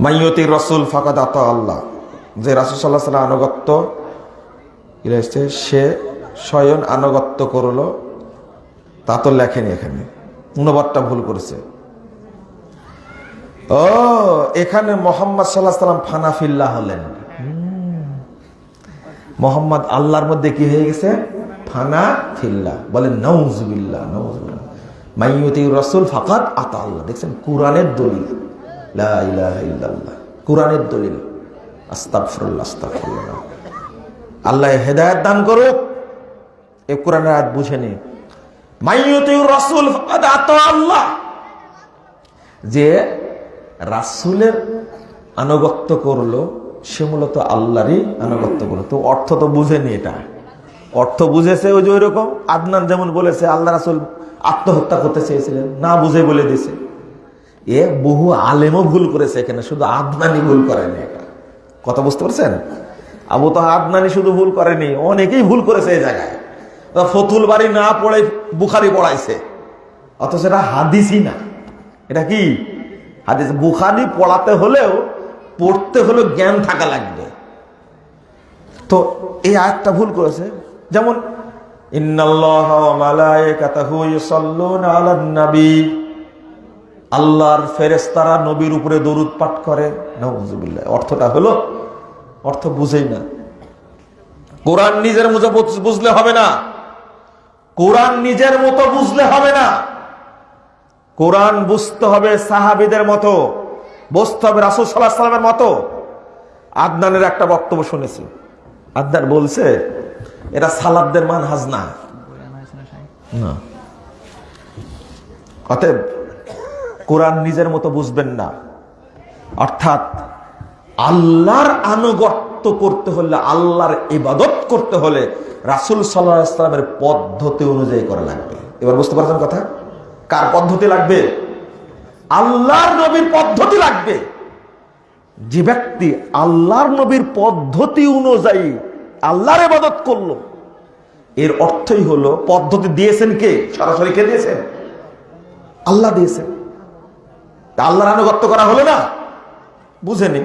মাইয়তি রসুল ফাকাদ আত আল্লাহ। যে রাসুল সাল্লাহ সাল্লাম আনুগত্য এসছে, সে স্বয়ং আনুগত্য করল তা তো লেখেনি এখানে। অনুবাদটা ভুল করেছে। ও এখানে মোহাম্মদ সাল্লাহ সাল্লাম ফানাফিল্লাহ হলেন। হুম। মোহাম্মদ আল্লাহর মধ্যে কি হয়ে গেছে? ফানা ফিল্লা বলেন নৌজবিল্লা নৌজবিল্লা মাইয়তি রসুল ফাকাত আতা আল্লাহ। দেখছেন কোরআনের দলিল। কোরআনের দলিল। আল্লাহ হেদায়েত দান করুক। এ কোরআনের আয়াত বুঝে নি রসুল আল্লাহ। যে রাসুলের আনুগত্য করল, সে মূলত আল্লাহরই আনুগত্য করল। তো অর্থ তো বুঝেনি এটা। অর্থ বুঝেছে ওই যে ওই রকম আদনান যেমন বলেছে, আল্লাহ রাসুল আত্মহত্যা করতে চেয়েছিলেন। না বুঝে বলে দিছে এ বহু আলেমও ভুল করেছে এখানে, শুধু আদনানি ভুল করেনি এটা কথা বুঝতে পারছেন? আবু তো আদনানি শুধু ভুল করেনি, অনেকেই ভুল করেছে এই জায়গায়। ফতুল বাড়ি না পড়ে বুখারি পড়াইছে, অথচ এটা হাদিসই না। এটা কি? হাদিস, বুখারি পড়াতে হলেও পড়তে হলেও জ্ঞান থাকা লাগবে। তো এই আয়াতটা ভুল করেছে। যেমন, ইন্নাল্লাহা মালায়েকাতাহু নবী আল্লাহর ফেরেস্তারা নবীর উপরে দরুদ পাঠ করে নাউজুবিল্লাহ। অর্থটা হলো অর্থ বুঝেই না। কোরআন নিজের মতো বুঝ- বুঝলে হবে না। কোরআন নিজের মতো বুঝলে হবে না। কোরআন বুঝতে হবে সাহাবিদের মতো বুঝতে হবে রাসুল সাল্লাহ সাল্লামের মতো। আদনানের একটা বক্তব্য শুনেছি। আদনান বলছে এটা সালাবদের মান হাজ না না। অতএব কোরআন নিজের মতো বুঝবেন না। অর্থাৎ আল্লাহর আনুগত্য করতে হলে, আল্লাহর ইবাদত করতে হলে রাসুল সাল্লাহ ইসলামের পদ্ধতি অনুযায়ী করা লাগবে। এবার বুঝতে পারছেন কথা? কার পদ্ধতি লাগবে? আল্লাহর নবীর পদ্ধতি লাগবে। যে ব্যক্তি আল্লাহর নবীর পদ্ধতি অনুযায়ী আল্লাহর ইবাদত করল, এর অর্থই হলো পদ্ধতি দিয়েছেন কে? সরাসরি কে দিয়েছেন? আল্লাহ দিয়েছেন। তা আল্লাহর আনুগত্য করা হলো না? বুঝেনি